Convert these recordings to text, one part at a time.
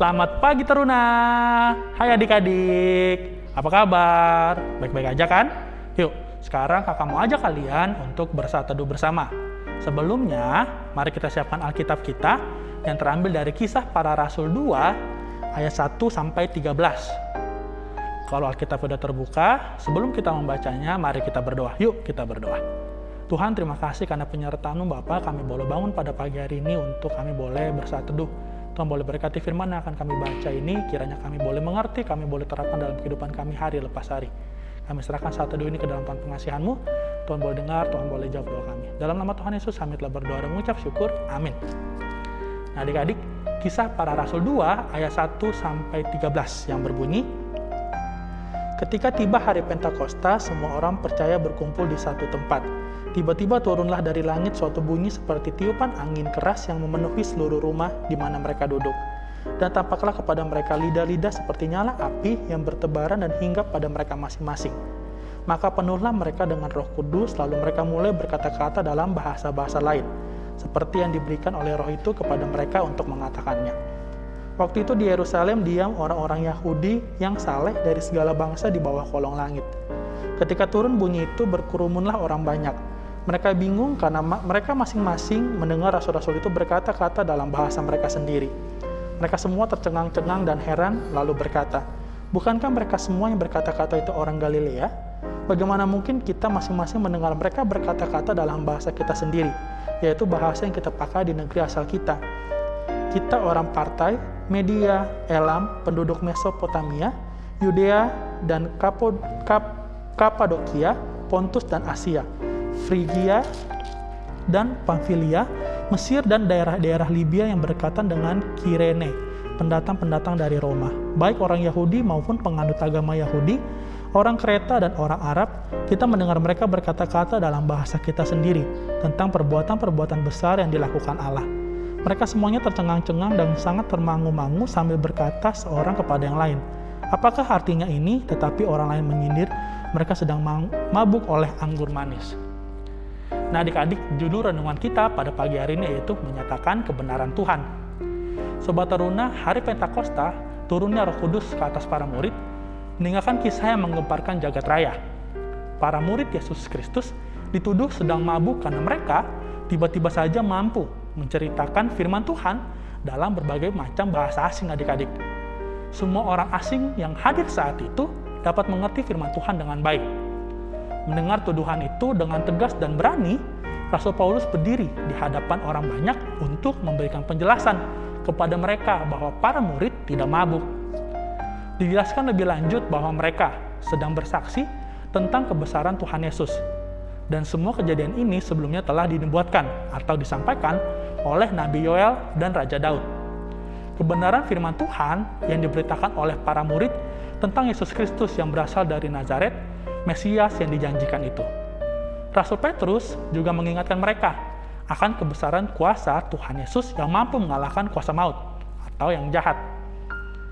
Selamat pagi Teruna. Hai adik-adik. Apa kabar? Baik-baik aja kan? Yuk, sekarang kakak mau ajak kalian untuk bersatu teduh bersama. Sebelumnya, mari kita siapkan Alkitab kita yang terambil dari kisah para rasul 2 ayat 1 sampai 13. Kalau Alkitab sudah terbuka, sebelum kita membacanya, mari kita berdoa. Yuk, kita berdoa. Tuhan, terima kasih karena penyertaan Bapak, kami boleh bangun pada pagi hari ini untuk kami boleh bersatu teduh Tuhan boleh berkati firman yang akan kami baca ini, kiranya kami boleh mengerti, kami boleh terapkan dalam kehidupan kami hari lepas hari. Kami serahkan saat teduh ini ke dalam Tuhan pengasihan-Mu. Tuhan boleh dengar, Tuhan boleh jawab doa kami. Dalam nama Tuhan Yesus, kami telah berdoa dan mengucap syukur. Amin. Nah adik-adik, kisah para rasul 2 ayat 1 sampai 13 yang berbunyi, Ketika tiba hari Pentakosta, semua orang percaya berkumpul di satu tempat. Tiba-tiba turunlah dari langit suatu bunyi seperti tiupan angin keras yang memenuhi seluruh rumah di mana mereka duduk. Dan tampaklah kepada mereka lidah-lidah seperti nyala api yang bertebaran dan hinggap pada mereka masing-masing. Maka penuhlah mereka dengan roh kudus, lalu mereka mulai berkata-kata dalam bahasa-bahasa lain, seperti yang diberikan oleh roh itu kepada mereka untuk mengatakannya. Waktu itu di Yerusalem diam orang-orang Yahudi yang saleh dari segala bangsa di bawah kolong langit. Ketika turun bunyi itu berkerumunlah orang banyak. Mereka bingung karena mereka masing-masing mendengar rasul-rasul itu berkata-kata dalam bahasa mereka sendiri. Mereka semua tercengang-cengang dan heran lalu berkata, Bukankah mereka semua yang berkata-kata itu orang Galilea? Bagaimana mungkin kita masing-masing mendengar mereka berkata-kata dalam bahasa kita sendiri, yaitu bahasa yang kita pakai di negeri asal kita? Kita orang partai, Media, Elam, penduduk Mesopotamia, Yudea dan Kapod, Kap, Kapadokia, Pontus dan Asia, Frigia dan Pamfilia, Mesir dan daerah-daerah Libya yang berdekatan dengan Kirene, pendatang-pendatang dari Roma, baik orang Yahudi maupun penganut agama Yahudi, orang Kreta dan orang Arab, kita mendengar mereka berkata-kata dalam bahasa kita sendiri tentang perbuatan-perbuatan besar yang dilakukan Allah. Mereka semuanya tercengang-cengang dan sangat termangu-mangu sambil berkata seorang kepada yang lain. Apakah artinya ini? Tetapi orang lain menyindir, mereka sedang mabuk oleh anggur manis. Nah adik-adik, judul renungan kita pada pagi hari ini yaitu menyatakan kebenaran Tuhan. Sobat Teruna, hari Pentakosta, turunnya roh kudus ke atas para murid, meninggalkan kisah yang menggemparkan jagat raya. Para murid Yesus Kristus dituduh sedang mabuk karena mereka tiba-tiba saja mampu menceritakan firman Tuhan dalam berbagai macam bahasa asing adik-adik. Semua orang asing yang hadir saat itu dapat mengerti firman Tuhan dengan baik. Mendengar tuduhan itu dengan tegas dan berani, Rasul Paulus berdiri di hadapan orang banyak untuk memberikan penjelasan kepada mereka bahwa para murid tidak mabuk. Dijelaskan lebih lanjut bahwa mereka sedang bersaksi tentang kebesaran Tuhan Yesus dan semua kejadian ini sebelumnya telah dinubuatkan atau disampaikan oleh Nabi Yoel dan Raja Daud. Kebenaran firman Tuhan yang diberitakan oleh para murid tentang Yesus Kristus yang berasal dari Nazaret, Mesias yang dijanjikan itu. Rasul Petrus juga mengingatkan mereka akan kebesaran kuasa Tuhan Yesus yang mampu mengalahkan kuasa maut atau yang jahat.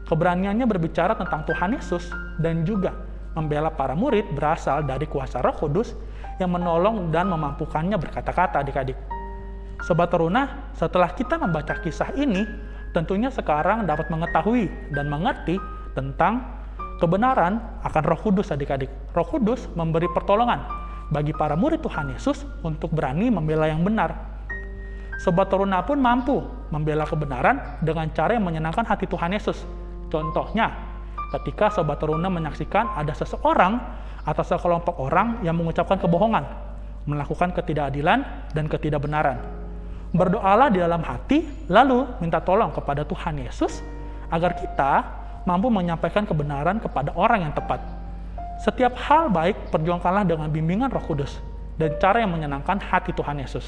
Keberaniannya berbicara tentang Tuhan Yesus dan juga membela para murid berasal dari kuasa Roh Kudus yang menolong dan memampukannya berkata-kata adik-adik. Sobat Teruna, setelah kita membaca kisah ini, tentunya sekarang dapat mengetahui dan mengerti tentang kebenaran akan Roh Kudus adik-adik. Roh Kudus memberi pertolongan bagi para murid Tuhan Yesus untuk berani membela yang benar. Sobat Teruna pun mampu membela kebenaran dengan cara yang menyenangkan hati Tuhan Yesus. Contohnya, ketika Sobat Teruna menyaksikan ada seseorang atau sekelompok orang yang mengucapkan kebohongan, melakukan ketidakadilan dan ketidakbenaran. Berdoalah di dalam hati, lalu minta tolong kepada Tuhan Yesus agar kita mampu menyampaikan kebenaran kepada orang yang tepat. Setiap hal baik perjuangkanlah dengan bimbingan Roh Kudus dan cara yang menyenangkan hati Tuhan Yesus.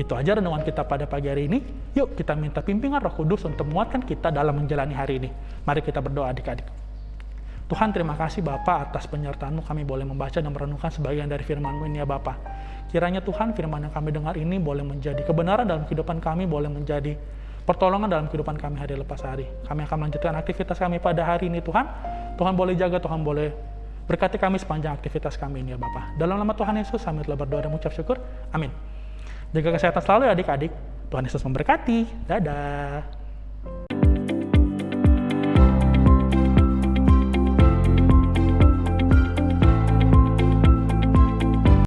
Itu aja renungan kita pada pagi hari ini. Yuk kita minta pimpinan roh kudus untuk menguatkan kita dalam menjalani hari ini. Mari kita berdoa adik-adik. Tuhan terima kasih Bapak atas penyertaanmu kami boleh membaca dan merenungkan sebagian dari firman-Mu ini ya Bapak. Kiranya Tuhan firman yang kami dengar ini boleh menjadi kebenaran dalam kehidupan kami, boleh menjadi pertolongan dalam kehidupan kami hari lepas hari. Kami akan melanjutkan aktivitas kami pada hari ini Tuhan. Tuhan boleh jaga, Tuhan boleh berkati kami sepanjang aktivitas kami ini ya Bapak. Dalam nama Tuhan Yesus kami telah berdoa dan mengucap syukur. Amin. Jaga kesehatan selalu ya adik-adik. Tuhan Yesus memberkati. Dadah.